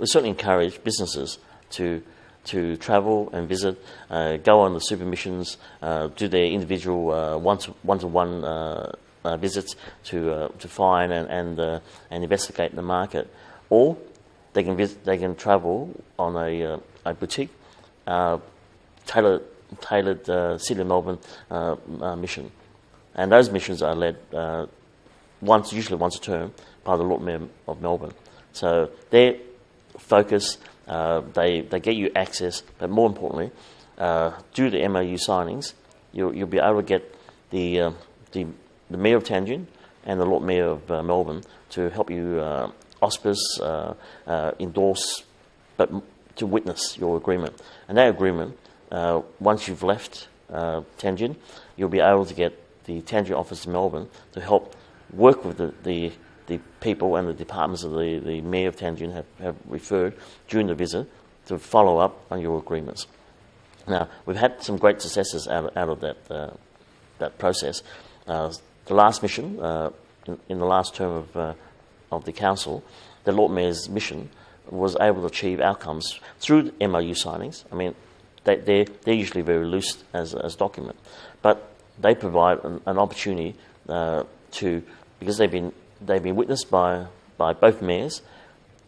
we certainly encourage businesses to to travel and visit, uh, go on the super missions, uh, do their individual uh, one-to-one uh, uh, visits to uh, to find and and, and investigate the market, or they can visit, they can travel on a, a boutique tailored tailored City of Melbourne mission, and those missions are led once usually once a term by the Lord Mayor of Melbourne. So their focus, uh, they, they get you access, but more importantly, uh, due to MOU signings, you'll, you'll be able to get the, uh, the, the Mayor of Tianjin and the Lord Mayor of uh, Melbourne to help you uh, auspice, uh, endorse, but to witness your agreement. And that agreement, once you've left Tianjin, you'll be able to get the Tianjin office in Melbourne to help work with the, the the people and the departments of the, the Mayor of Tianjin have, have referred during the visit to follow up on your agreements. Now, we've had some great successes out, out of that, uh, that process. Uh, the last mission, uh, in, in, the last term of, uh, of the Council, the Lord Mayor's mission was able to achieve outcomes through MOU signings. I mean, they, they're, they're usually very loose as, as document, but they provide an, an opportunity uh, to, because they've been they've been witnessed by, by both mayors,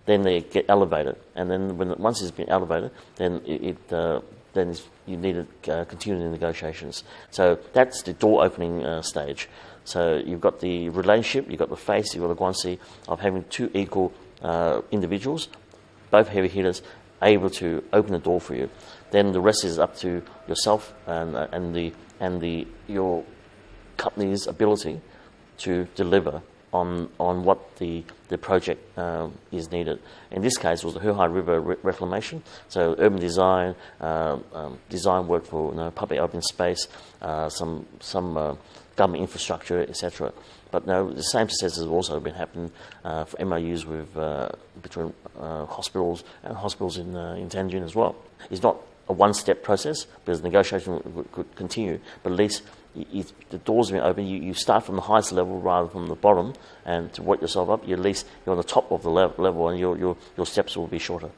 then they get elevated. And then when once it's been elevated, then it, uh, then you need to uh, continue the negotiations. So that's the door opening uh, stage. So you've got the relationship, you've got the face, you've got the guanxi of having two equal uh, individuals, both heavy hitters, able to open the door for you. Then the rest is up to yourself and, uh, and, the, and the, your company's ability to deliver on, on what the, the project um, is needed. In this case, it was the Huhai River re reclamation, so urban design, uh, um, design work for you know, public open space, uh, some, some uh, government infrastructure, etc. But no, the same successes have also been happening uh, for MOUs with, uh, between uh, hospitals and hospitals in, in as well. It's not a one-step process because negotiation could continue, but at least you, the doors have been open, you, you start from the highest level rather than from the bottom, and to work yourself up, you at least you're on the top of the level, and your, your, your steps will be shorter.